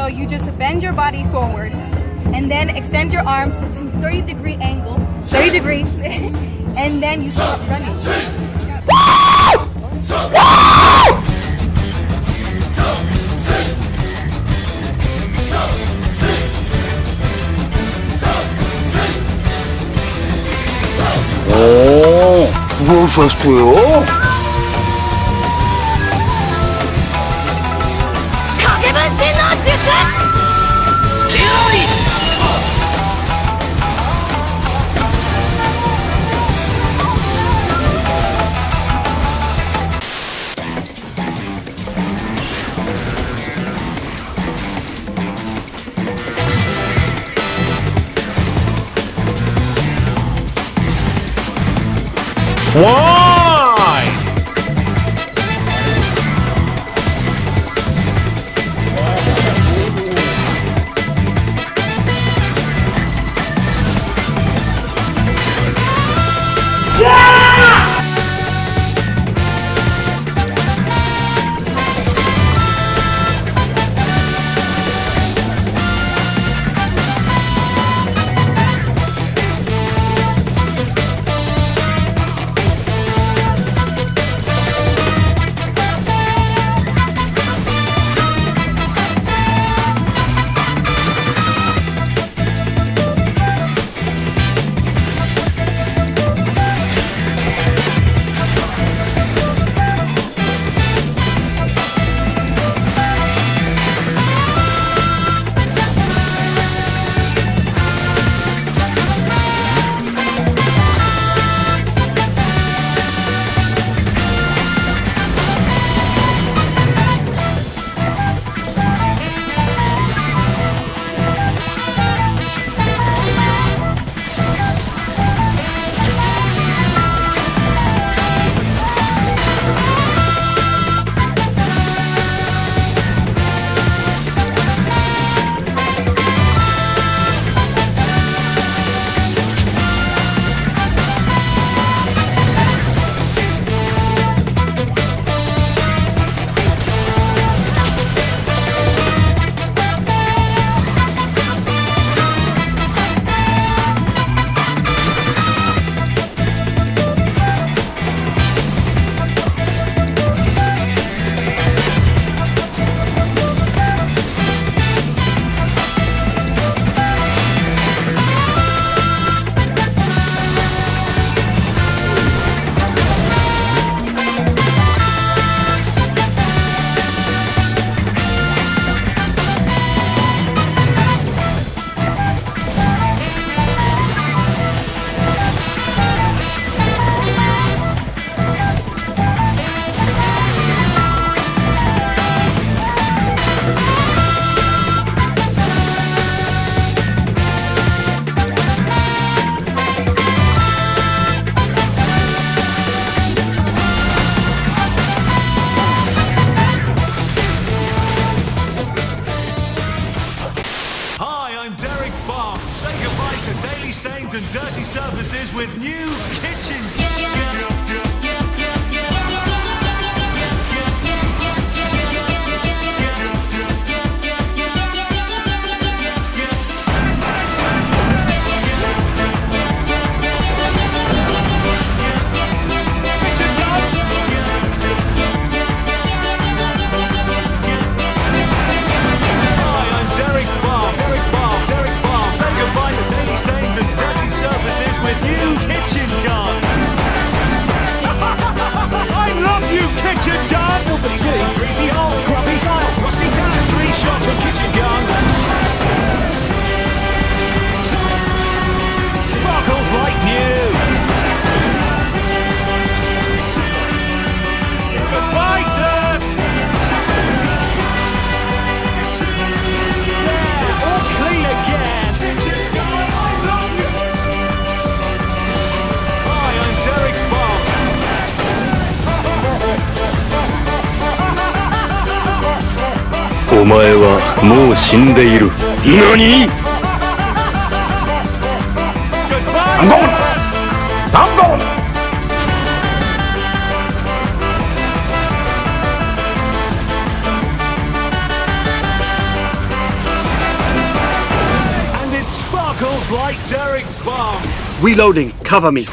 So you just bend your body forward and then extend your arms to 30 degree angle, 30 degrees, and then you start running. 오, 그걸 좋았어요? One. Say goodbye to daily stains and dirty surfaces with new kitchen. 前はもう死んでいる。何？ダンゴンダンゴン Reloading, cover me.